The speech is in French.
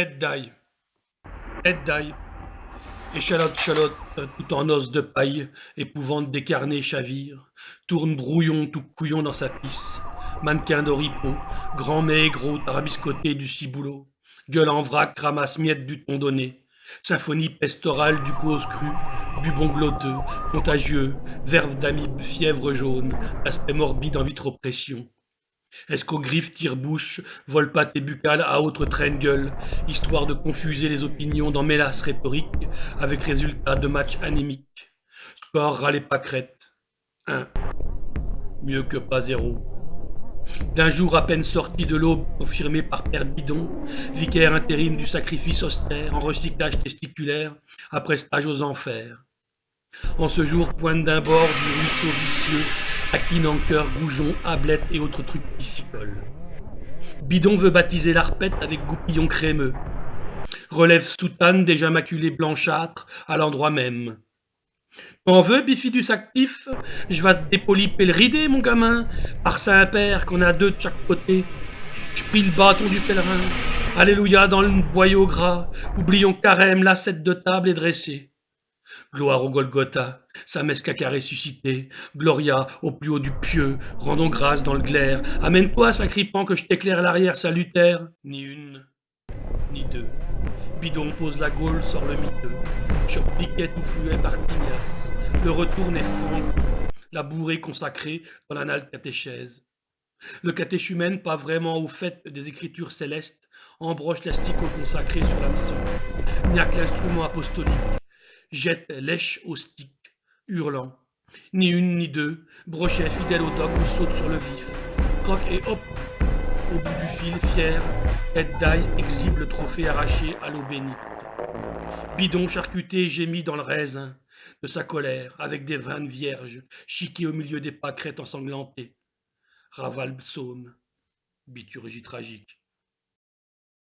Tête d'ail. Échalote, chalote, tout en os de paille, épouvante décarnée chavire, tourne brouillon tout couillon dans sa pisse, mannequin d'oripon, grand maigre, tarabiscoté du ciboulot, gueule en vrac, ramasse miettes du ton donné, symphonie pestorale du cause cru, bubon glotteux, contagieux, verve d'amibe, fièvre jaune, aspect morbide en vitropression. Est-ce qu'aux griffes tire-bouche, volpatte et buccale à autre traîne-gueule, histoire de confuser les opinions dans mélasse rhétorique, avec résultat de match anémique? Score râlé pâquerette. 1. Mieux que pas zéro. D'un jour à peine sorti de l'aube, confirmé par Père Bidon, vicaire intérim du sacrifice austère en recyclage testiculaire, après stage aux enfers. En ce jour, pointe d'un bord du ruisseau vicieux, Taquine en cœur, goujon, ablette et autres trucs piscicoles. Bidon veut baptiser l'arpette avec goupillon crémeux. Relève soutane déjà maculée blanchâtre à l'endroit même. T'en veux, bifidus actif? Je vais te dépoliper le ridé, mon gamin, par Saint-Père qu'on a deux de chaque côté. Je le bâton du pèlerin. Alléluia dans le boyau gras. Oublions carême, l'assiette de table est dressée. Gloire au Golgotha, sa messe caca ressuscité, Gloria au plus haut du pieux, rendons grâce dans le glaire. Amène-toi, sacripant, que je t'éclaire l'arrière salutaire. Ni une, ni deux. Bidon pose la gaule, sort le miteux. Choc piquet ou fluet par Tignas. Le retour est fond, la bourrée consacrée dans l'anal catéchèse. Le catéchumène, pas vraiment au fait des écritures célestes, embroche l'asticot consacré sur l'hameçon. N'y a que l'instrument apostolique jette lèche au stick, hurlant. Ni une ni deux, Brochet, fidèle au dogme, saute sur le vif. Croque et hop Au bout du fil, fier, tête d'ail exhibe le trophée arraché à l'eau bénite. Bidon charcuté gémit dans le raisin de sa colère, avec des vannes vierges, chiquées au milieu des pâquerettes ensanglantées. Raval psaume, biturgie tragique.